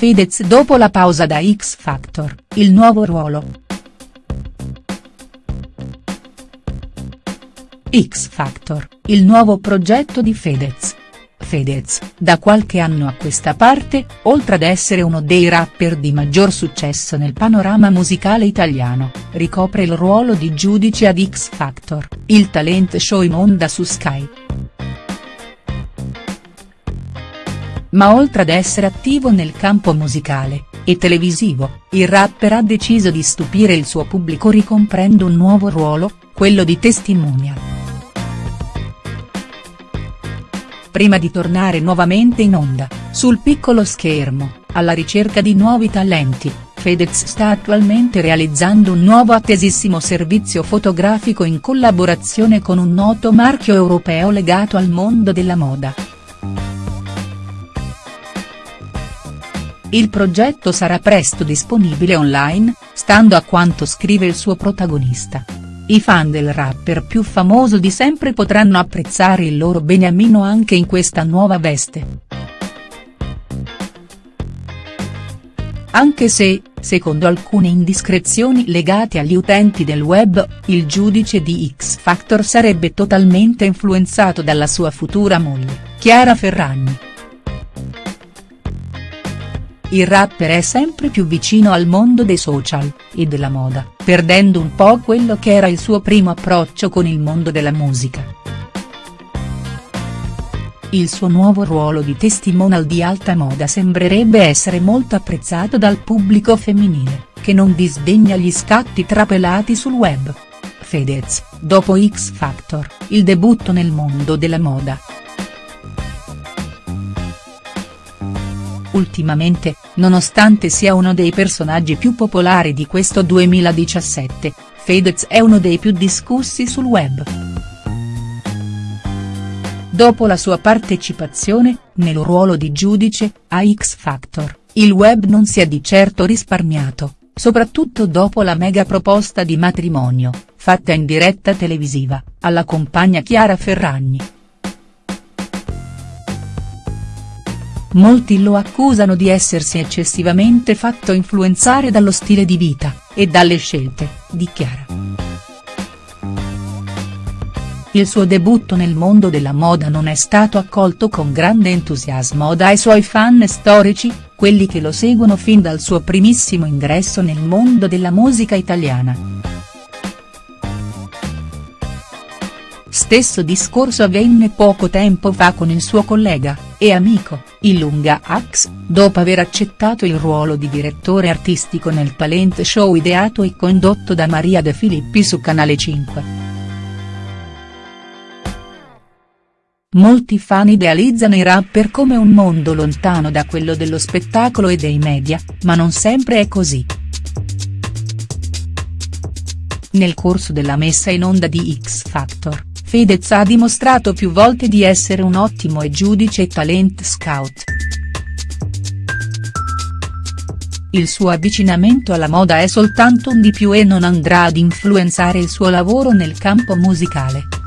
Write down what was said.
Fedez dopo la pausa da X Factor, il nuovo ruolo. X Factor, il nuovo progetto di Fedez. Fedez, da qualche anno a questa parte, oltre ad essere uno dei rapper di maggior successo nel panorama musicale italiano, ricopre il ruolo di giudice ad X Factor, il talent show in onda su Sky. Ma oltre ad essere attivo nel campo musicale, e televisivo, il rapper ha deciso di stupire il suo pubblico ricomprendo un nuovo ruolo, quello di testimonial. prima di tornare nuovamente in onda, sul piccolo schermo, alla ricerca di nuovi talenti, Fedez sta attualmente realizzando un nuovo attesissimo servizio fotografico in collaborazione con un noto marchio europeo legato al mondo della moda. Il progetto sarà presto disponibile online, stando a quanto scrive il suo protagonista. I fan del rapper più famoso di sempre potranno apprezzare il loro beniamino anche in questa nuova veste. Anche se, secondo alcune indiscrezioni legate agli utenti del web, il giudice di X Factor sarebbe totalmente influenzato dalla sua futura moglie, Chiara Ferragni. Il rapper è sempre più vicino al mondo dei social, e della moda, perdendo un po' quello che era il suo primo approccio con il mondo della musica. Il suo nuovo ruolo di testimonial di alta moda sembrerebbe essere molto apprezzato dal pubblico femminile, che non disdegna gli scatti trapelati sul web. Fedez, dopo X Factor, il debutto nel mondo della moda. Ultimamente, nonostante sia uno dei personaggi più popolari di questo 2017, Fedez è uno dei più discussi sul web. Dopo la sua partecipazione, nel ruolo di giudice, a X Factor, il web non si è di certo risparmiato, soprattutto dopo la mega proposta di matrimonio, fatta in diretta televisiva, alla compagna Chiara Ferragni. Molti lo accusano di essersi eccessivamente fatto influenzare dallo stile di vita, e dalle scelte, di Chiara. Il suo debutto nel mondo della moda non è stato accolto con grande entusiasmo dai suoi fan storici, quelli che lo seguono fin dal suo primissimo ingresso nel mondo della musica italiana. Stesso discorso avvenne poco tempo fa con il suo collega, e amico, Ilunga Ax, dopo aver accettato il ruolo di direttore artistico nel talent show ideato e condotto da Maria De Filippi su Canale 5. Molti fan idealizzano i rapper come un mondo lontano da quello dello spettacolo e dei media, ma non sempre è così. Nel corso della messa in onda di X Factor, Fedez ha dimostrato più volte di essere un ottimo e giudice talent scout. Il suo avvicinamento alla moda è soltanto un di più e non andrà ad influenzare il suo lavoro nel campo musicale.